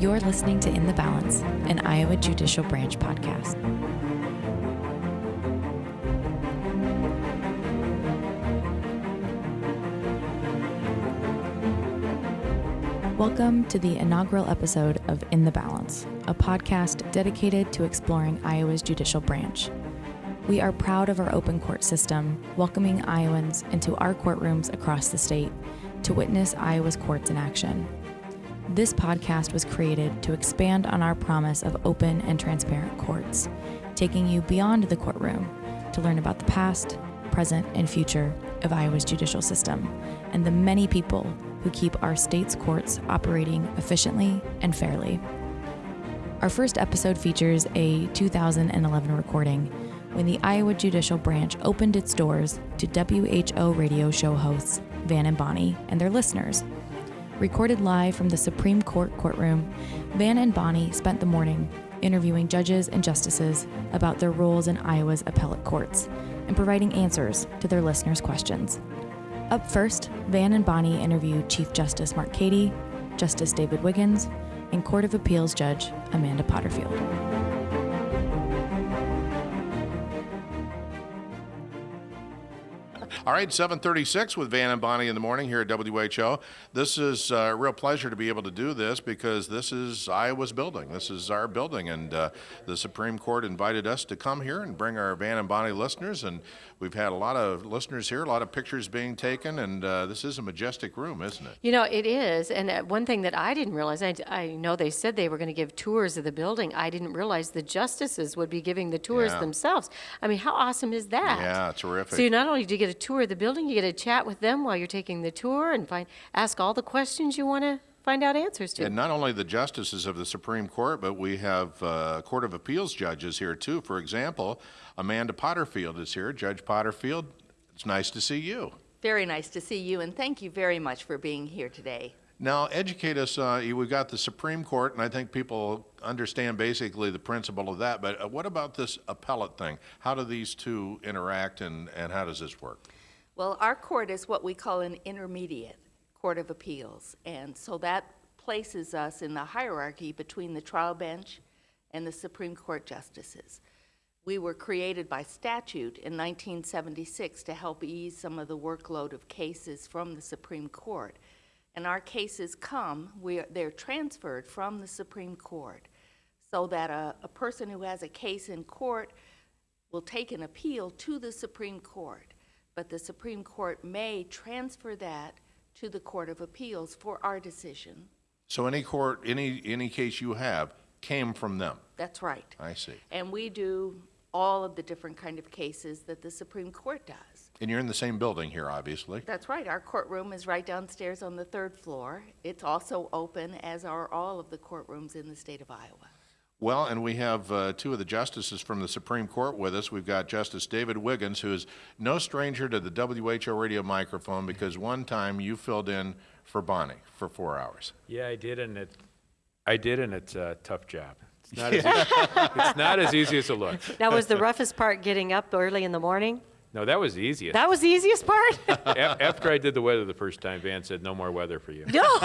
You're listening to In the Balance, an Iowa Judicial Branch podcast. Welcome to the inaugural episode of In the Balance, a podcast dedicated to exploring Iowa's judicial branch. We are proud of our open court system, welcoming Iowans into our courtrooms across the state to witness Iowa's courts in action. This podcast was created to expand on our promise of open and transparent courts, taking you beyond the courtroom to learn about the past, present, and future of Iowa's judicial system and the many people who keep our state's courts operating efficiently and fairly. Our first episode features a 2011 recording when the Iowa Judicial Branch opened its doors to WHO radio show hosts Van and Bonnie and their listeners. Recorded live from the Supreme Court courtroom, Van and Bonnie spent the morning interviewing judges and justices about their roles in Iowa's appellate courts and providing answers to their listeners' questions. Up first, Van and Bonnie interview Chief Justice Mark Cady, Justice David Wiggins, and Court of Appeals Judge Amanda Potterfield. All right, 736 with Van and Bonnie in the morning here at WHO. This is a real pleasure to be able to do this because this is Iowa's building. This is our building, and uh, the Supreme Court invited us to come here and bring our Van and Bonnie listeners. And we've had a lot of listeners here, a lot of pictures being taken, and uh, this is a majestic room, isn't it? You know, it is. And uh, one thing that I didn't realize, I, I know they said they were going to give tours of the building. I didn't realize the justices would be giving the tours Yeah. themselves. I mean, how awesome is that? Yeah, terrific. So you not only do you get a tour of the building, you get to chat with them while you're taking the tour and find ask all the questions you want to find out answers to. And not only the justices of the Supreme Court, but we have uh, Court of Appeals judges here too. For example, Amanda Potterfield is here. Judge Potterfield, it's nice to see you. Very nice to see you, and thank you very much for being here today. Now, educate us. Uh, we've got the Supreme Court, and I think people understand basically the principle of that. But uh, what about this appellate thing? How do these two interact, and, and how does this work? Well, our court is what we call an intermediate court of appeals, and so that places us in the hierarchy between the trial bench and the Supreme Court justices. We were created by statute in 1976 to help ease some of the workload of cases from the Supreme Court. And our cases come, are, they're transferred from the Supreme Court so that a, a person who has a case in court will take an appeal to the Supreme Court, but the Supreme Court may transfer that to the Court of Appeals for our decision. So any court, any any case you have came from them. That's right. I see. And we do all of the different kind of cases that the Supreme Court does. And you're in the same building here, obviously. That's right. Our courtroom is right downstairs on the third floor. It's also open, as are all of the courtrooms in the state of Iowa. Well, and we have uh, two of the justices from the Supreme Court with us. We've got Justice David Wiggins, who is no stranger to the WHO radio microphone because one time you filled in for Bonnie for four hours. Yeah, I did, and it, I did, and it's a tough job. It's not as, easy, it's not as easy as it looks. That was the roughest part getting up early in the morning. No, that was the easiest. That was the easiest part? A- after I did the weather the first time, Van said, "No more weather for you." no.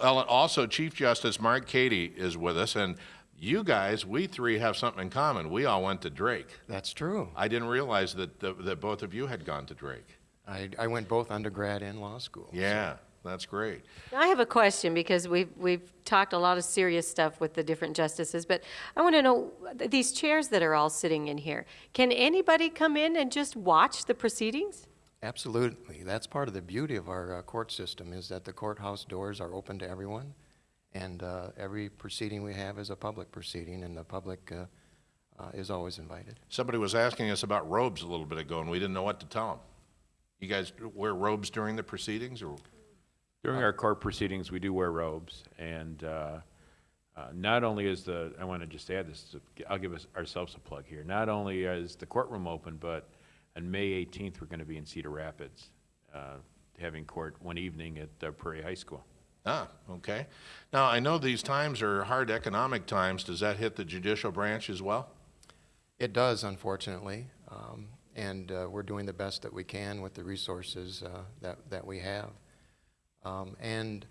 Well, and also Chief Justice Mark Cady is with us, and you guys, we three have something in common. We all went to Drake. That's true. I didn't realize that that, that both of you had gone to Drake. I, I went both undergrad and law school. Yeah, that's great. I have a question because we've, we've talked a lot of serious stuff with the different justices, but I want to know these chairs that are all sitting in here, can anybody come in and just watch the proceedings? Absolutely. That's part of the beauty of our uh, court system is that the courthouse doors are open to everyone, and uh, every proceeding we have is a public proceeding, and the public uh, uh, is always invited. Somebody was asking us about robes a little bit ago, and we didn't know what to tell them. You guys wear robes during the proceedings, or During our court proceedings, we do wear robes, and uh, uh, not only is the I want to just add this. I'll give us ourselves a plug here. Not only is the courtroom open, but on May 18th, we're going to be in Cedar Rapids, uh, having court one evening at uh, Prairie High School. Ah, okay. Now, I know these times are hard economic times. Does that hit the judicial branch as well? It does, unfortunately, um, and uh, we're doing the best that we can with the resources uh, that, that we have. Um, and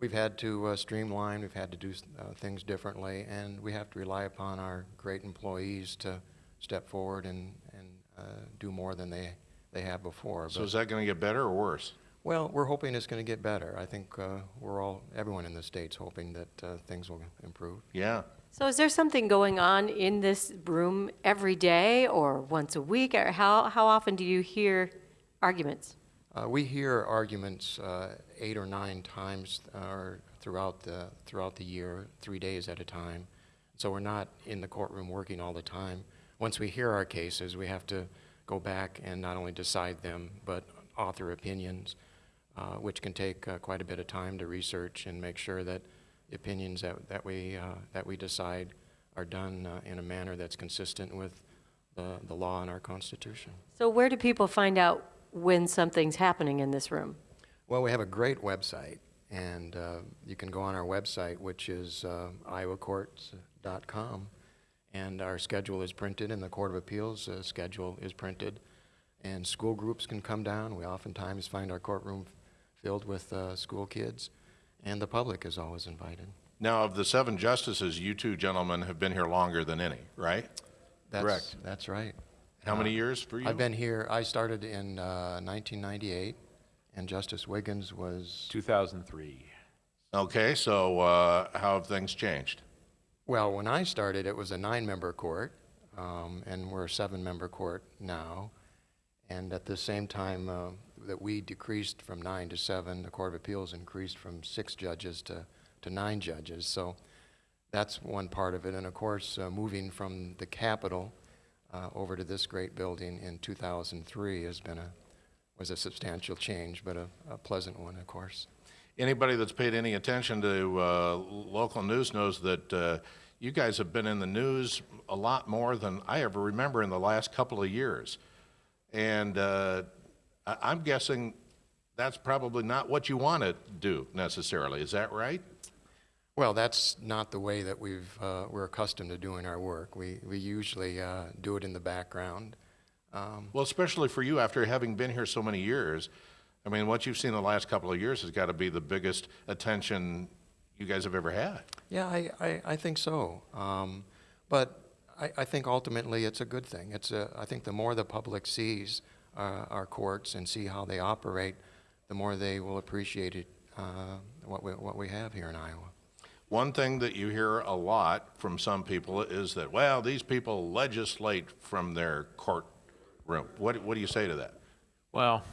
We've had to uh, streamline, we've had to do uh, things differently, and we have to rely upon our great employees to step forward and, and do more than they, they have before. So But- is that going to get better or worse? Well, we're hoping it's going to get better. I think uh, we're all, everyone in the state's hoping that uh, things will improve. Yeah. So is there something going on in this room every day or once a week? Or how, how often do you hear arguments? Uh, we hear arguments uh, eight or nine times uh, or throughout the throughout the year, three days at a time. So we're not in the courtroom working all the time. Once we hear our cases, we have to go back and not only decide them, but author opinions, uh, which can take uh, quite a bit of time to research and make sure that the opinions that, that we uh, that we decide are done uh, in a manner that's consistent with the, the law and our Constitution. So where do people find out when something's happening in this room? Well, we have a great website, and uh, you can go on our website, which is uh, iowacourts.com, and our schedule is printed, and the Court of Appeals uh, schedule is printed, and school groups can come down. We oftentimes find our courtroom filled with uh, school kids, and the public is always invited. Now, of the seven justices, you two gentlemen have been here longer than any, right? That's, Correct. That's right. How many years for you? I've been here, I started in uh, 1998, and Justice Wiggins was 2003. Okay, so uh, how have things changed? Well, when I started, it was a nine-member court, um, and we're a seven-member court now. And at the same time uh, that we decreased from nine to seven, the Court of Appeals increased from six judges to, to nine judges. So that's one part of it. And of course, uh, moving from the Capitol uh, over to this great building in 2003 has been a, was a substantial change, but a, a pleasant one, of course. Anybody that's paid any attention to uh, local news knows that uh, you guys have been in the news a lot more than I ever remember in the last couple of years. And uh, I- I'm guessing that's probably not what you want to do necessarily. Is that right? Well, that's not the way that we've, uh, we're accustomed to doing our work. We, we usually uh, do it in the background. Um, Well, especially for you after having been here so many years. I mean, what you've seen the last couple of years has got to be the biggest attention you guys have ever had. yeah, I, I, I think so. Um, but I, I think ultimately it's a good thing. It's a, I think the more the public sees uh, our courts and see how they operate, the more they will appreciate it, uh, what, we, what we have here in Iowa. One thing that you hear a lot from some people is that, well, these people legislate from their courtroom. What, what do you say to that? Well,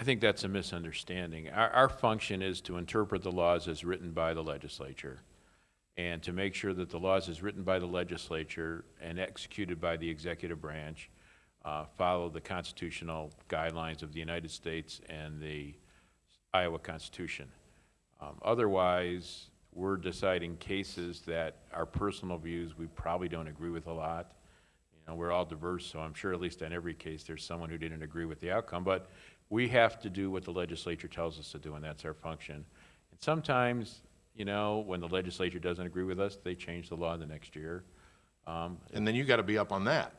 I think that's a misunderstanding. Our, our function is to interpret the laws as written by the legislature and to make sure that the laws as written by the legislature and executed by the executive branch uh, follow the constitutional guidelines of the United States and the Iowa Constitution. Um, Otherwise, we're deciding cases that our personal views, we probably don't agree with a lot. You know, we're all diverse, so I'm sure at least on every case, there's someone who didn't agree with the outcome. But we have to do what the legislature tells us to do, and that's our function. And sometimes, you know, when the legislature doesn't agree with us, they change the law the next year. Um, And then you got to be up on that.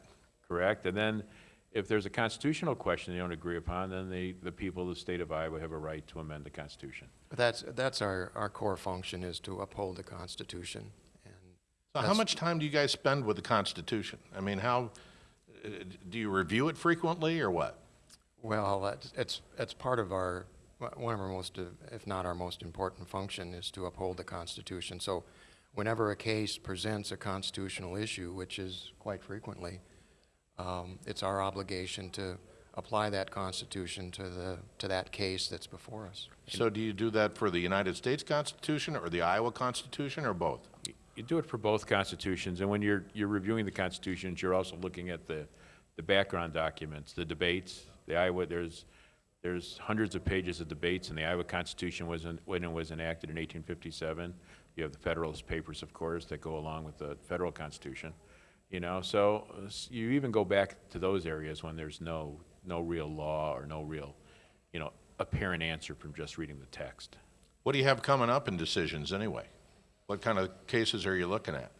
correct? And then if there's a constitutional question they don't agree upon, then the, the people of the state of Iowa have a right to amend the Constitution. But that's, that's our, our core function is to uphold the Constitution. And So how much time do you guys spend with the Constitution? I mean, how, uh, do you review it frequently or what? Well, that's, it's, it's part of our, one of our most, uh, if not our most important function, is to uphold the Constitution. So whenever a case presents a constitutional issue, which is quite frequently, um, it's our obligation to apply that Constitution to the, to that case that's before us. So do you do that for the United States Constitution or the Iowa Constitution or both? You- You do it for both constitutions, and when you're, you're reviewing the constitutions, you're also looking at the, the background documents, the debates. The Iowa, there's, there's hundreds of pages of debates, and the Iowa Constitution was, en- when it was enacted in 1857. You have the Federalist Papers, of course, that go along with the federal Constitution, you know? So uh, you even go back to those areas when there's no, no real law or no real, you know, apparent answer from just reading the text. What do you have coming up in decisions anyway? What kind of cases are you looking at?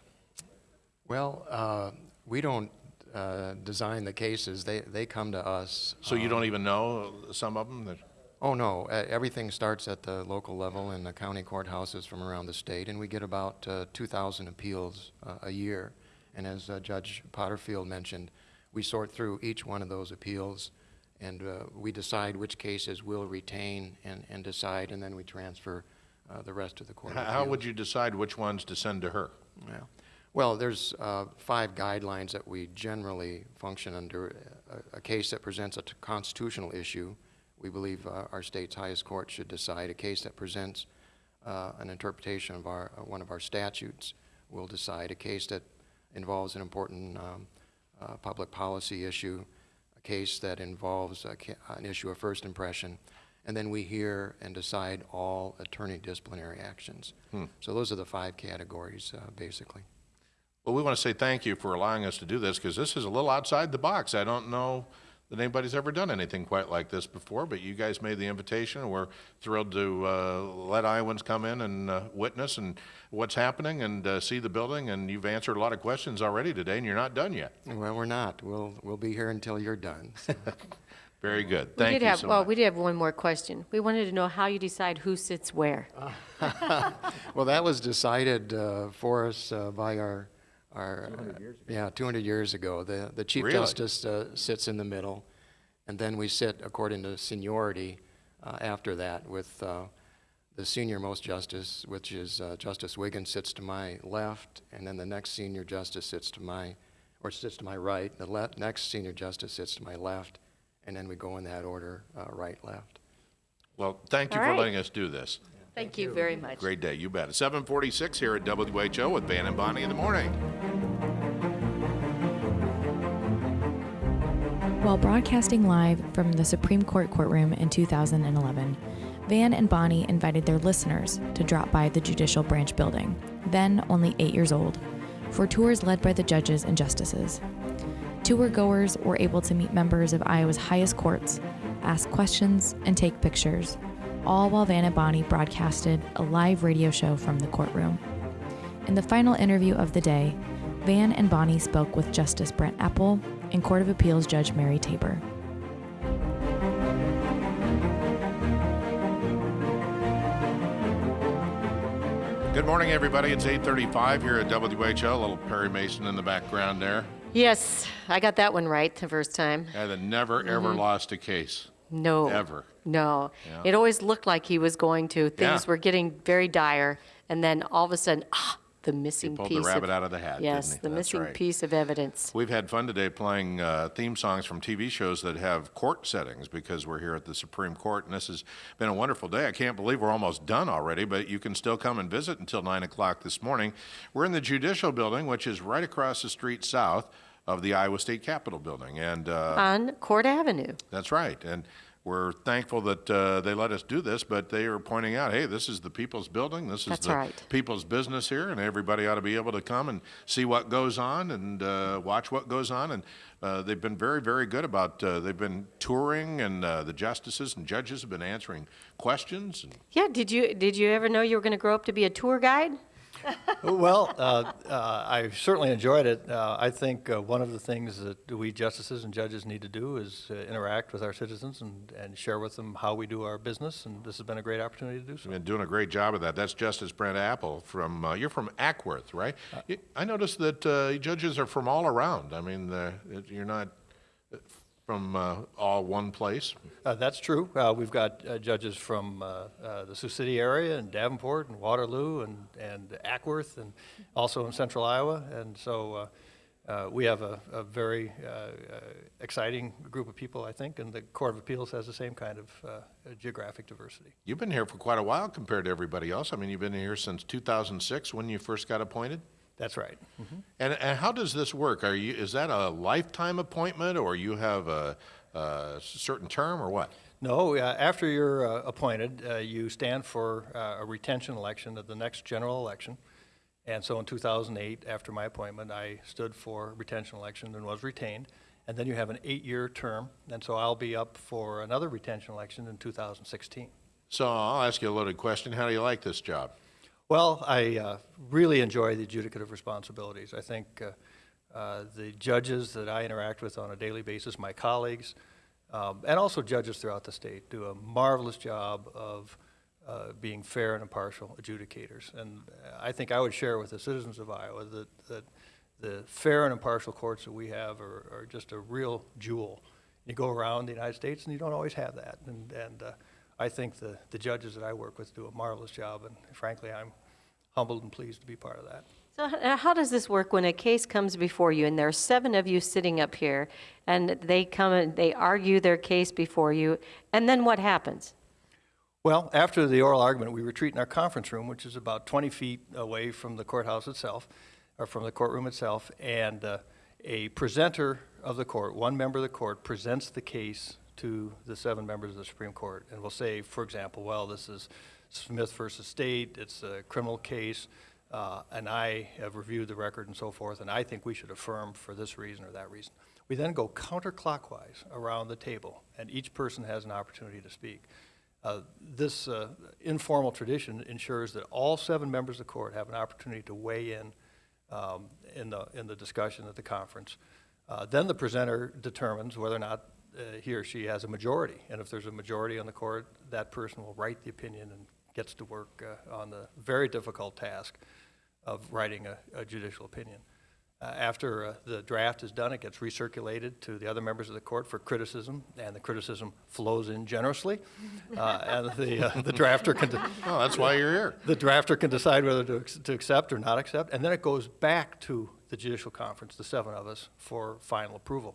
Well, uh, we don't uh, design the cases. They, they come to us. So you don't even know some of them? that- Oh, no, uh, everything starts at the local level in the county courthouses from around the state, and we get about uh, 2,000 appeals uh, a year. And as uh, Judge Potterfield mentioned, we sort through each one of those appeals, and uh, we decide which cases we'll retain and, and decide, and then we transfer uh, the rest of the court How-. How would you decide which ones to send to her? Yeah. Well, there's uh, five guidelines that we generally function under. A, a case that presents a t- constitutional issue, we believe uh, our state's highest court should decide. A case that presents uh, an interpretation of our, uh, one of our statutes will decide. A case that involves an important um, uh, public policy issue, a case that involves a ca- an issue of first impression, and then we hear and decide all attorney disciplinary actions. So those are the five categories, uh, basically. Well, we want to say thank you for allowing us to do this because this is a little outside the box. I don't know that anybody's ever done anything quite like this before, but you guys made the invitation. and We're thrilled to uh, let Iowans come in and uh, witness and what's happening and uh, see the building. And you've answered a lot of questions already today, and you're not done yet. Well, we're not. We'll, we'll be here until you're done. Very good. We Thank did you have, so well, much. we did have one more question. We wanted to know how you decide who sits where. Well, that was decided uh, for us uh, by our, our. Yeah, 200 years ago. The, the Chief Really? Justice uh, sits in the middle, and then we sit according to seniority uh, after that with uh, the senior-most justice, which is uh, Justice Wiggins sits to my left, and then the next senior justice sits to my, or sits to my right. The le- next senior justice sits to my left, and then we go in that order, uh, right, left. Well, thank you All for right. letting us do this. Thank you very much. Great day. You bet. 746 here at WHO with Van and Bonnie in the morning. While broadcasting live from the Supreme Court courtroom in 2011, Van and Bonnie invited their listeners to drop by the Judicial Branch building, then only eight years old, for tours led by the judges and justices. Tour goers were able to meet members of Iowa's highest courts, ask questions, and take pictures, all while Van and Bonnie broadcasted a live radio show from the courtroom. In the final interview of the day, Van and Bonnie spoke with Justice Brent Appel and Court of Appeals Judge Mary Tabor. Good morning, everybody. It's 8:35 here at WHO. A little Perry Mason in the background there. Yes, I got that one right the first time. Guy that never ever Mm-hmm. lost a case. No. Ever. No. Yeah. It always looked like he was going to. Things Yeah. were getting very dire, and then all of a sudden, ah, the missing he pulled piece. the rabbit of, out of the hat, Yes, the That's missing right. piece of evidence. We've had fun today playing uh, theme songs from TV shows that have court settings because we're here at the Supreme Court, and this has been a wonderful day. I can't believe we're almost done already, but you can still come and visit until 9 o'clock this morning. We're in the Judicial Building, which is right across the street south of the Iowa State Capitol Building, and uh, On Court Avenue. That's right. And we're thankful that uh, they let us do this, but they are pointing out, hey, this is the people's building. This is That's the right. people's business here, and everybody ought to be able to come and see what goes on and uh, watch what goes on. And uh, they've been very, very good about. Uh, they've been touring, and uh, the justices and judges have been answering questions. And Yeah, did you did you ever know you were going to grow up to be a tour guide? Well, uh, uh, I certainly enjoyed it. Uh, I think uh, one of the things that we justices and judges need to do is uh, interact with our citizens and, and share with them how we do our business, and this has been a great opportunity to do so. You've been doing a great job of that. That's Justice Brent Appel from. Uh, you're from Ackworth, right? I noticed that uh, judges are from all around. I mean, you're not from uh, all one place. Uh, That's true. Uh, We've got uh, judges from uh, uh, the Sioux City area and Davenport and Waterloo and, and Ackworth and also in central Iowa. And so uh, uh, we have a, a very uh, uh, exciting group of people, I think, and the Court of Appeals has the same kind of uh, geographic diversity. You've been here for quite a while compared to everybody else. I mean, you've been here since 2006 when you first got appointed. That's right. And, and how does this work? Are you is that a lifetime appointment, or you have a, a certain term, or what? No, uh, after you're uh, appointed, uh, you stand for uh, a retention election at the next general election. And so in 2008, after my appointment, I stood for retention election and was retained. And then you have an eight-year term, and so I'll be up for another retention election in 2016. So I'll ask you a loaded question. How do you like this job? Well, I uh, really enjoy the adjudicative responsibilities. I think uh, uh, the judges that I interact with on a daily basis, my colleagues, um, and also judges throughout the state do a marvelous job of uh, being fair and impartial adjudicators. And I think I would share with the citizens of Iowa that, that the fair and impartial courts that we have are, are just a real jewel. You go around the United States and you don't always have that. And, and uh, I think the, the judges that I work with do a marvelous job, and frankly, I'm humbled and pleased to be part of that. So uh, how does this work when a case comes before you, and there are seven of you sitting up here, and they come and they argue their case before you, and then what happens? Well, after the oral argument, we retreat in our conference room, which is about 20 feet away from the courthouse itself, or from the courtroom itself, and uh, a presenter of the court, one member of the court, presents the case to the seven members of the Supreme Court, and will say, for example, well, this is Smith versus State, it's a criminal case, uh, and I have reviewed the record and so forth, and I think we should affirm for this reason or that reason. We then go counterclockwise around the table, and each person has an opportunity to speak. Uh, This uh, informal tradition ensures that all seven members of the court have an opportunity to weigh in um, in the, in the discussion at the conference. Uh, Then the presenter determines whether or not uh, he or she has a majority. And if there's a majority on the court, that person will write the opinion and gets to work uh, on the very difficult task of writing a a judicial opinion. Uh, After uh, the draft is done, it gets recirculated to the other members of the court for criticism, and the criticism flows in generously. Uh, And the uh, the drafter can, de- Oh, that's why you're here. the drafter can decide whether to, ex- to accept or not accept, and then it goes back to the judicial conference, the seven of us, for final approval.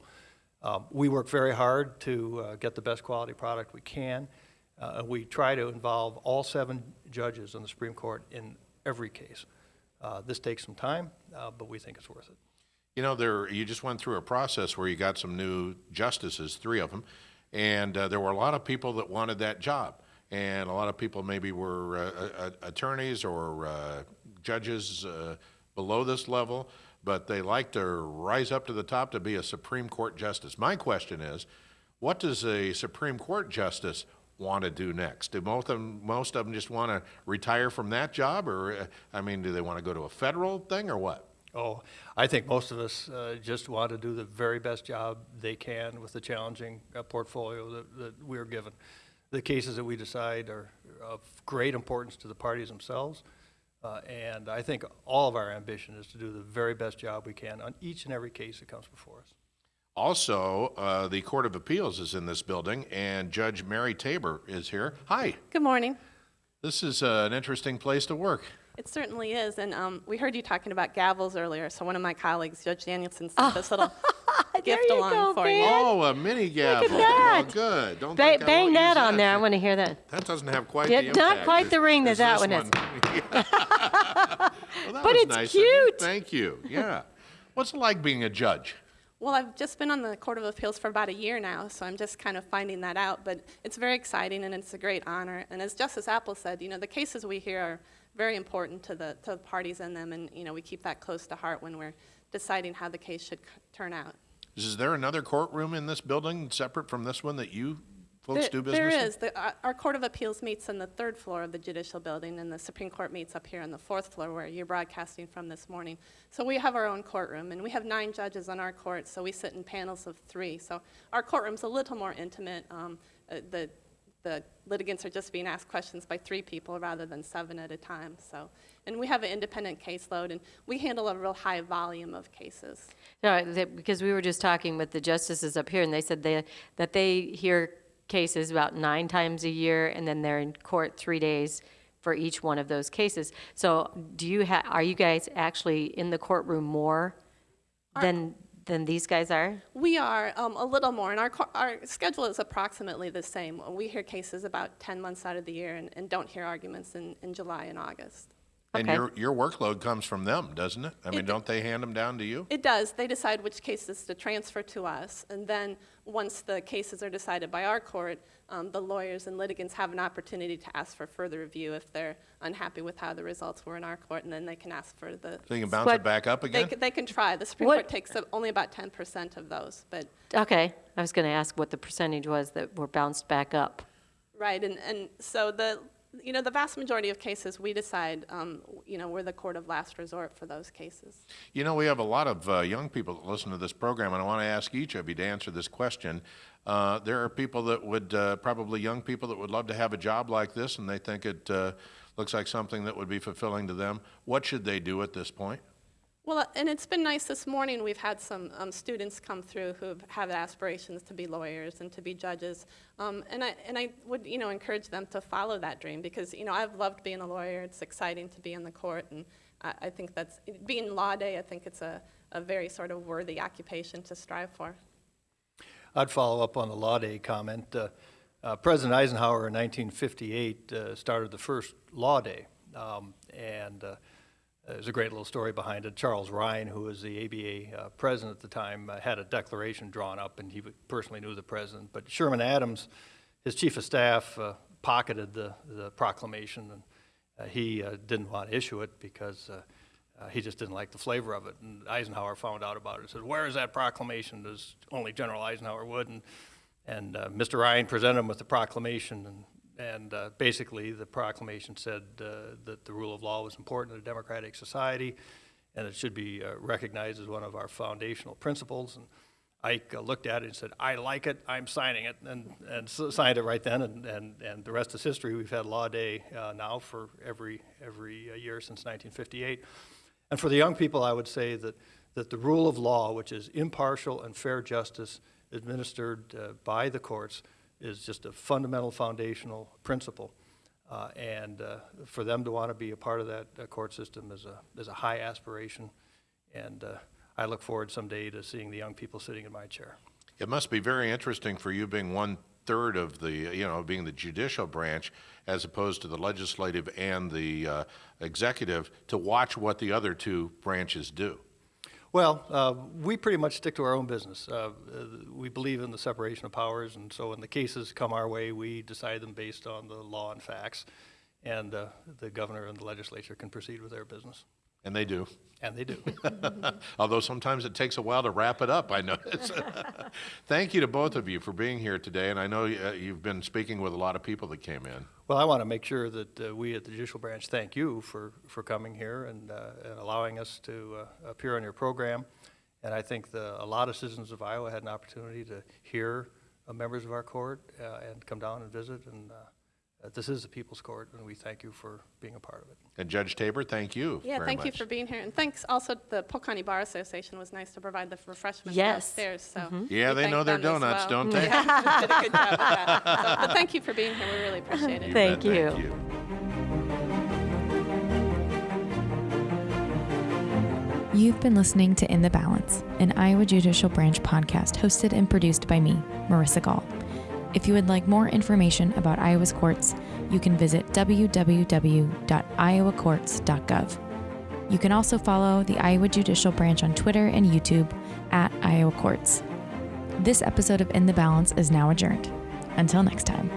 Um, we work very hard to uh, get the best quality product we can. Uh, we try to involve all seven judges on the Supreme Court in every case. Uh, this takes some time, uh, but we think it's worth it. You know, there, you just went through a process where you got some new justices, three of them, and uh, there were a lot of people that wanted that job. And a lot of people maybe were uh, attorneys or uh, judges below this level, but they like to rise up to the top to be a Supreme Court justice. My question is, what does a Supreme Court justice want to do next? Do most of them, most of them just want to retire from that job, or uh, I mean, do they want to go to a federal thing, or what? Oh, I think most of us uh, just want to do the very best job they can with the challenging uh, portfolio that, that we're given. The cases that we decide are of great importance to the parties themselves, uh, and I think all of our ambition is to do the very best job we can on each and every case that comes before us. Also, uh, the Court of Appeals is in this building, and Judge Mary Tabor is here. Hi, Good morning. this is uh, an interesting place to work. It certainly is, and um, we heard you talking about gavels earlier, so one of my colleagues, Judge Danilson, sent this little gift you along go, for you. Oh, a mini gavel. Look at that. Oh, good. Don't Ba- bang won't that on there. I want to hear that. That doesn't have quite Yeah, the not quite the ring that that this one has. Well, that But it's nice cute. Thank you. Yeah. What's it like being a judge? Well, I've just been on the Court of Appeals for about a year now, so I'm just kind of finding that out. But it's very exciting and it's a great honor. And as Justice Appel said, you know, the cases we hear are very important to the to the parties in them, and you know, we keep that close to heart when we're deciding how the case should turn out. Is there another courtroom in this building separate from this one that you folks There- do business There in? is. The- our- Our Court of Appeals meets on the third floor of the Judicial Building, and the Supreme Court meets up here on the fourth floor where you're broadcasting from this morning. So we have our own courtroom, and we have nine judges on our court, so we sit in panels of three. So our courtroom's a little more intimate. Um, uh, The the litigants are just being asked questions by three people rather than seven at a time, so. And we have an independent caseload, and we handle a real high volume of cases. No, that- because we were just talking with the justices up here, and they said they, that they hear cases about nine times a year, and then they're in court three days for each one of those cases. So do you ha, are you guys actually in the courtroom more than, than these guys are? We are um, a little more, and our, our schedule is approximately the same. We hear cases about 10 months out of the year and, and don't hear arguments in, in July and August. And Okay. your, your workload comes from them, doesn't it? I mean, It- don't they hand them down to you? It does. They decide which cases to transfer to us, and then once the cases are decided by our court, um, the lawyers and litigants have an opportunity to ask for further review if they're unhappy with how the results were in our court, and then they can ask for the. So you can bounce What- it back up They, again? c- they can try. The Supreme What- Court takes up only about 10% of those, but Okay, I was going to ask what the percentage was that were bounced back up. Right, and, and so the, you know, the vast majority of cases, we decide, um, you know, we're the court of last resort for those cases. You know, we have a lot of uh, young people that listen to this program, and I want to ask each of you to answer this question. Uh, there are people that would, uh, probably young people that would love to have a job like this, and they think it uh, looks like something that would be fulfilling to them. What should they do at this point? Well, and it's been nice this morning. We've had some um, students come through who have aspirations to be lawyers and to be judges, um, and I and I would you know encourage them to follow that dream because you know I've loved being a lawyer. It's exciting to be in the court, and I, I think that's being law day. I think it's a, a very sort of worthy occupation to strive for. I'd follow up on the Law Day comment. Uh, uh, President Eisenhower in 1958 uh, started the first Law Day, um, and uh, there's a great little story behind it. Charles Rhyne, who was the ABA uh, president at the time, uh, had a declaration drawn up, and he personally knew the president. But Sherman Adams, his chief of staff, pocketed the, the proclamation, and he didn't want to issue it because uh, he just didn't like the flavor of it. And Eisenhower found out about it and said, Where is that proclamation? As only General Eisenhower would. And, and uh, Mr. Rhyne presented him with the proclamation. And, and uh, basically, the proclamation said uh, that the rule of law was important in a democratic society and it should be uh, recognized as one of our foundational principles. And Ike uh, looked at it and said, I like it, I'm signing it, and, and signed it right then, and, and, and the rest is history. We've had Law Day now for every, every year since 1958. And for the young people, I would say that, that the rule of law, which is impartial and fair justice administered uh, by the courts, is just a fundamental foundational principle. Uh, and uh, for them to want to be a part of that uh, court system is a, is a high aspiration. And uh, I look forward someday to seeing the young people sitting in my chair. It must be very interesting for you being one third of the, you know, being the judicial branch as opposed to the legislative and the uh, executive to watch what the other two branches do? Well, uh, we pretty much stick to our own business. Uh, we believe in the separation of powers, and so when the cases come our way, we decide them based on the law and facts, and uh, the governor and the legislature can proceed with their business. And they do. And they do. Although sometimes it takes a while to wrap it up, I notice. Thank you to both of you for being here today, and I know uh, you've been speaking with a lot of people that came in. Well, I want to make sure that uh, we at the Judicial Branch thank you for, for coming here and, uh, and allowing us to uh, appear on your program. And I think the, a lot of citizens of Iowa had an opportunity to hear uh, members of our court uh, and come down and visit. And this is the People's Court, and we thank you for being a part of it. And Judge Tabor, thank you Yeah, very thank you for being here. And thanks also to the Polk County Bar Association was nice to provide the refreshments Yes. downstairs, so. Mm-hmm. Yeah, they know their donuts, well. don't they? Yeah, did a good job with that. So, But thank you for being here, we really appreciate it. You Thank bet, you. Thank you. You've been listening to In the Balance, an Iowa Judicial Branch podcast hosted and produced by me, Marissa Gall. If you would like more information about Iowa's courts, you can visit www.iowacourts.gov. You can also follow the Iowa Judicial Branch on Twitter and YouTube at Iowa Courts. This episode of In the Balance is now adjourned. Until next time.